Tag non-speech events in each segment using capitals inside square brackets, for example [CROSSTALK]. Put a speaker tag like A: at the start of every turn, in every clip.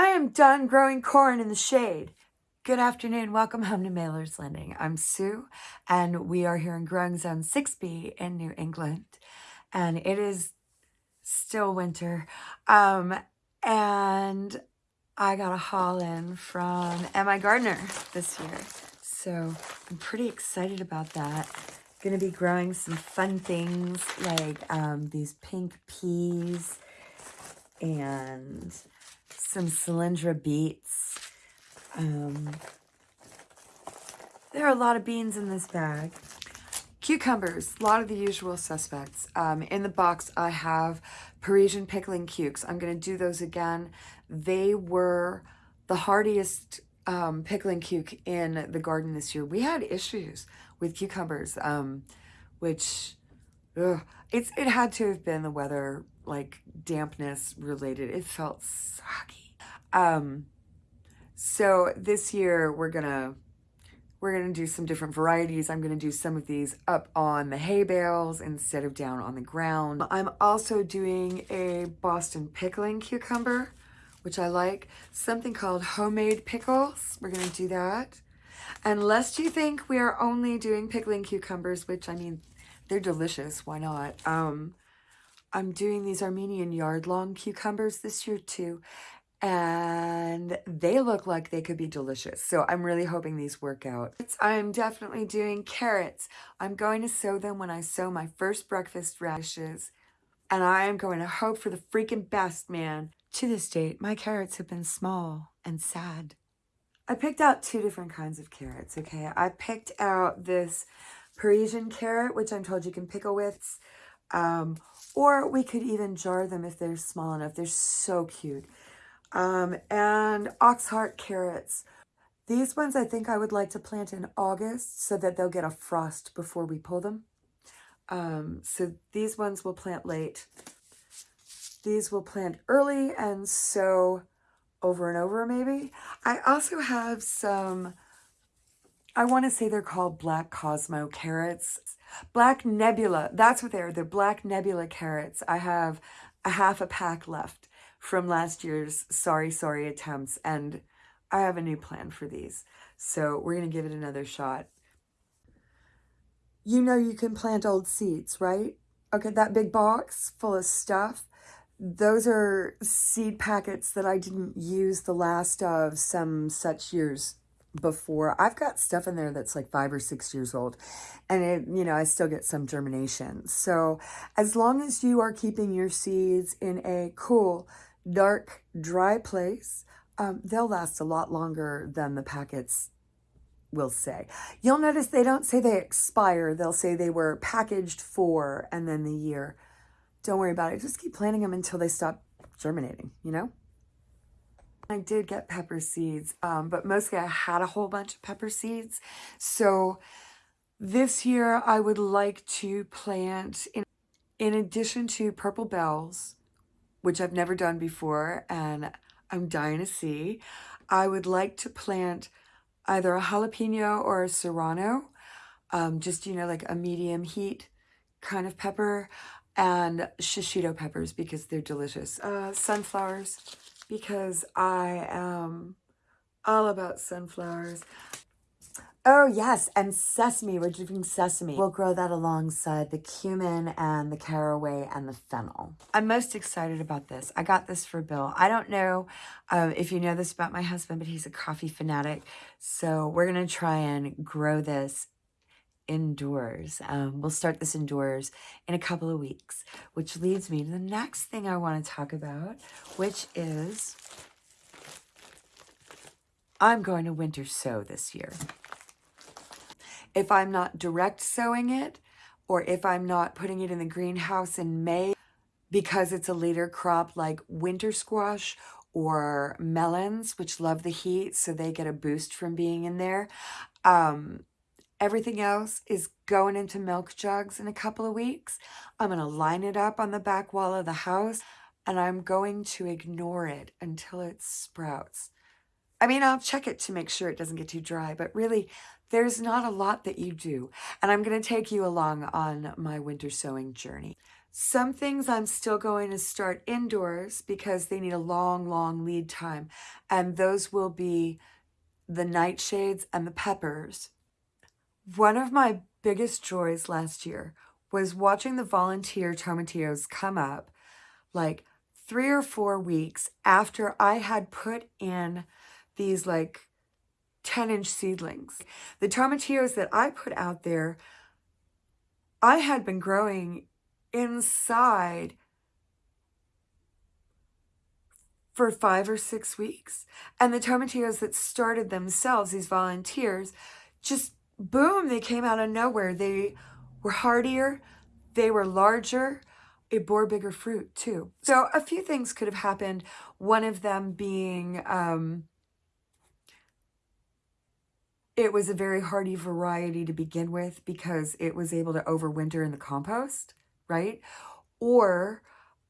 A: I am done growing corn in the shade. Good afternoon. Welcome home to Mailer's Landing. I'm Sue, and we are here in Growing Zone 6B in New England. And it is still winter. Um, and I got a haul in from MIgardener this year. So I'm pretty excited about that. To be growing some fun things like um, these pink peas and some Cylindra beets. Um, there are a lot of beans in this bag. Cucumbers, a lot of the usual suspects. Um, in the box, I have Parisian pickling cukes. I'm going to do those again. They were the hardiest um, pickling cuke in the garden this year. We had issues with cucumbers, um, which ugh, it's it had to have been the weather, like dampness related. It felt soggy. Um, so this year we're gonna we're gonna do some different varieties. I'm gonna do some of these up on the hay bales instead of down on the ground. I'm also doing a Boston pickling cucumber, which I like. Something called homemade pickles. We're gonna do that. And lest you think we are only doing pickling cucumbers, which I mean, they're delicious. Why not? Um, I'm doing these Armenian yard-long cucumbers this year too, and they look like they could be delicious. So I'm really hoping these work out. I'm definitely doing carrots. I'm going to sow them when I sow my first breakfast radishes, and I am going to hope for the freaking best, man. To this date, my carrots have been small and sad. I picked out two different kinds of carrots, okay? I picked out this Parisian carrot, which I'm told you can pickle with, um, or we could even jar them if they're small enough. They're so cute. Um, and oxheart carrots. These ones I think I would like to plant in August so that they'll get a frost before we pull them. Um, so these ones will plant late. These will plant early and so over and over maybe. I also have some, I want to say they're called Black Cosmo carrots. Black Nebula, that's what they're, they're Black Nebula carrots. I have a half a pack left from last year's Sorry Sorry attempts and I have a new plan for these. So we're going to give it another shot. You know you can plant old seeds, right? Okay, that big box full of stuff, those are seed packets that I didn't use the last of some such years before. I've got stuff in there that's like five or six years old and it, you know, I still get some germination. So as long as you are keeping your seeds in a cool, dark, dry place, um, they'll last a lot longer than the packets will say. You'll notice they don't say they expire. They'll say they were packaged for and then the year. Don't worry about it. Just keep planting them until they stop germinating, you know? I did get pepper seeds, um, but mostly I had a whole bunch of pepper seeds. So this year I would like to plant, in, in addition to purple bells, which I've never done before and I'm dying to see, I would like to plant either a jalapeno or a serrano, um, just, you know, like a medium heat kind of pepper and shishito peppers because they're delicious. Uh, sunflowers because I am all about sunflowers. Oh yes, and sesame, we're doing sesame. We'll grow that alongside the cumin and the caraway and the fennel. I'm most excited about this. I got this for Bill. I don't know um, if you know this about my husband, but he's a coffee fanatic. So we're gonna try and grow this indoors. Um, we'll start this indoors in a couple of weeks, which leads me to the next thing I want to talk about, which is I'm going to winter sow this year. If I'm not direct sowing it, or if I'm not putting it in the greenhouse in May because it's a later crop like winter squash or melons, which love the heat, so they get a boost from being in there. Um, Everything else is going into milk jugs in a couple of weeks. I'm going to line it up on the back wall of the house and I'm going to ignore it until it sprouts. I mean, I'll check it to make sure it doesn't get too dry, but really, there's not a lot that you do. And I'm going to take you along on my winter sowing journey. Some things I'm still going to start indoors because they need a long, long lead time. And those will be the nightshades and the peppers. One of my biggest joys last year was watching the volunteer tomatillos come up like three or four weeks after I had put in these like 10 inch seedlings. The tomatillos that I put out there, I had been growing inside for five or six weeks. And the tomatillos that started themselves, these volunteers, just boom, they came out of nowhere. They were hardier, they were larger, it bore bigger fruit too. So a few things could have happened. One of them being um, it was a very hardy variety to begin with because it was able to overwinter in the compost, right? Or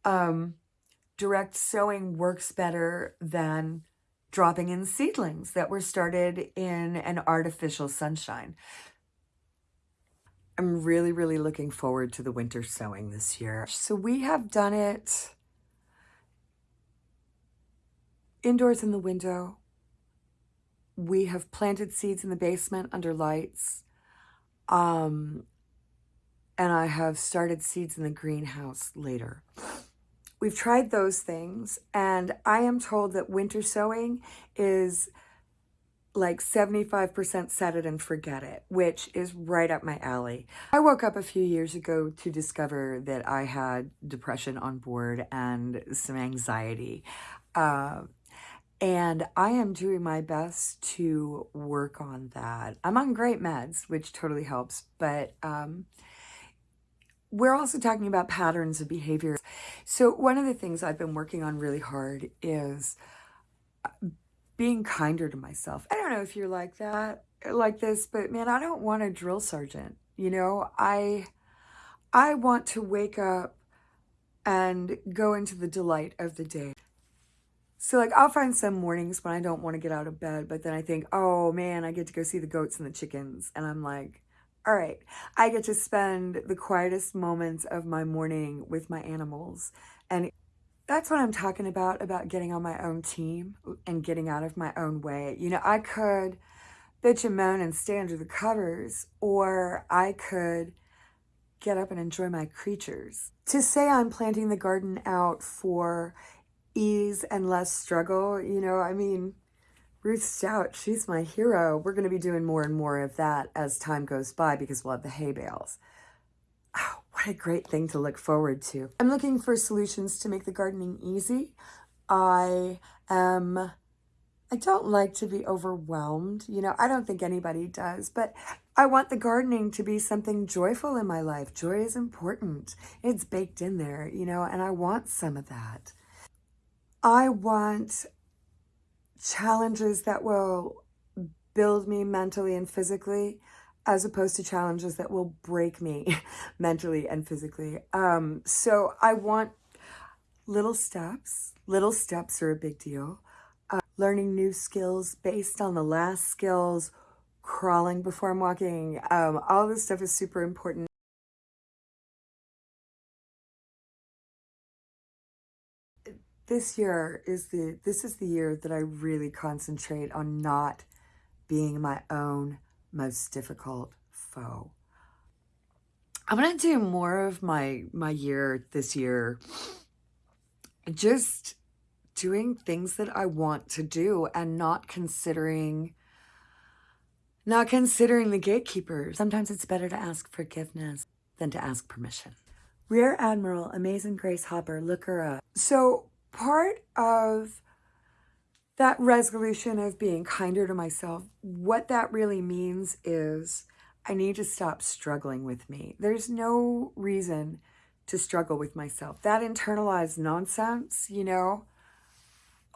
A: um, direct sowing works better than dropping in seedlings that were started in an artificial sunshine. I'm really, really looking forward to the winter sowing this year. So we have done it indoors in the window. We have planted seeds in the basement under lights. Um, and I have started seeds in the greenhouse later. We've tried those things, and I am told that winter sowing is like 75% set it and forget it, which is right up my alley. I woke up a few years ago to discover that I had depression on board and some anxiety. Uh, and I am doing my best to work on that. I'm on great meds, which totally helps, but um, we're also talking about patterns of behavior. So one of the things I've been working on really hard is uh, being kinder to myself. I don't know if you're like that, like this, but man, I don't want a drill sergeant. You know, I, I want to wake up and go into the delight of the day. So like I'll find some mornings when I don't want to get out of bed, but then I think, oh man, I get to go see the goats and the chickens. And I'm like, all right, I get to spend the quietest moments of my morning with my animals. And that's what I'm talking about, about getting on my own team uh, and getting out of my own way. You know, I could bitch and moan and stay under the covers, or I could get up and enjoy my creatures. To say I'm planting the garden out for ease and less struggle. You know, I mean, Ruth Stout, she's my hero. We're going to be doing more and more of that as time goes by because we'll have the hay bales. Oh, what a great thing to look forward to. I'm looking for solutions to make the gardening easy. I am, I don't like to be overwhelmed. You know, I don't think anybody does, but I want the gardening to be something joyful in my life. Joy is important. It's baked in there, you know, and I want some of that. I want challenges that will build me mentally and physically as opposed to challenges that will break me [LAUGHS] mentally and physically. Um, so I want little steps. Little steps are a big deal. Uh, learning new skills based on the last skills, crawling before I'm walking. Um, all this stuff is super important. This year is the this is the year that I really concentrate on not being my own most difficult foe. I'm going to do more of my my year this year just doing things that I want to do and not considering not considering the gatekeepers. Sometimes it's better to ask forgiveness than to ask permission. Rear Admiral Amazing Grace Hopper, look her up. So part of that resolution of being kinder to myself, what that really means is I need to stop struggling with me. There's no reason to struggle with myself. That internalized nonsense, you know,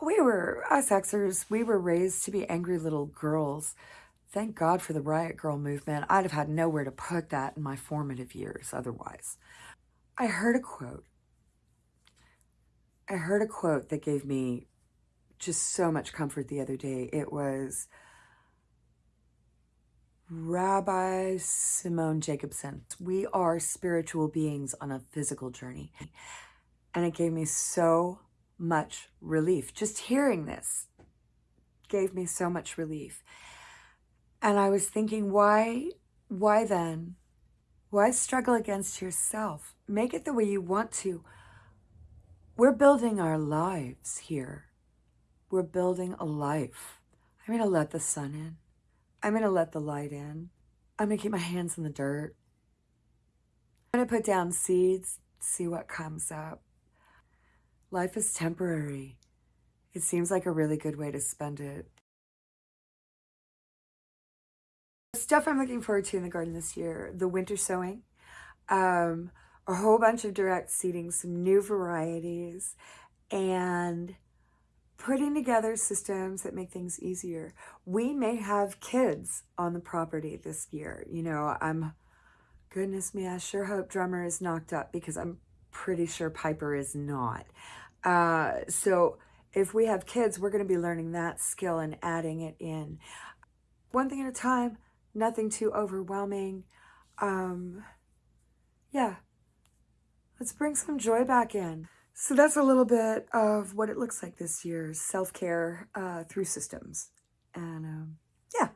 A: we were, us Xers, we were raised to be angry little girls. Thank God for the Riot Grrrl movement. I'd have had nowhere to put that in my formative years otherwise. I heard a quote I heard a quote that gave me just so much comfort the other day. It was, Rabbi Simone Jacobson. We are spiritual beings on a physical journey. And it gave me so much relief. Just hearing this gave me so much relief. And I was thinking, why, why then? Why struggle against yourself? Make it the way you want to. We're building our lives here. We're building a life. I'm going to let the sun in. I'm going to let the light in. I'm going to keep my hands in the dirt. I'm going to put down seeds, see what comes up. Life is temporary. It seems like a really good way to spend it. Stuff I'm looking forward to in the garden this year, the winter sowing, um, a whole bunch of direct seeding, some new varieties, and putting together systems that make things easier. We may have kids on the property this year. You know, I'm, goodness me, I sure hope drummer is knocked up because I'm pretty sure Piper is not. Uh, so if we have kids, we're going to be learning that skill and adding it in. One thing at a time, nothing too overwhelming. Um, yeah, let's bring some joy back in. So that's a little bit of what it looks like this year, self-care uh, through systems. And um, yeah,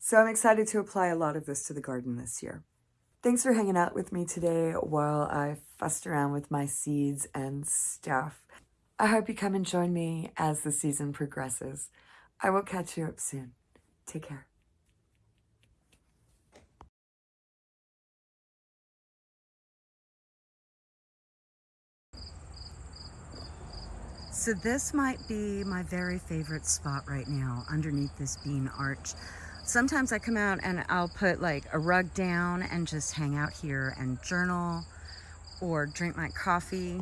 A: so I'm excited to apply a lot of this to the garden this year. Thanks for hanging out with me today while I fussed around with my seeds and stuff. I hope you come and join me as the season progresses. I will catch you up soon. Take care.
B: So this might be my very favorite spot right now underneath this bean arch. Sometimes I come out and I'll put like a rug down and just hang out here and journal or drink my coffee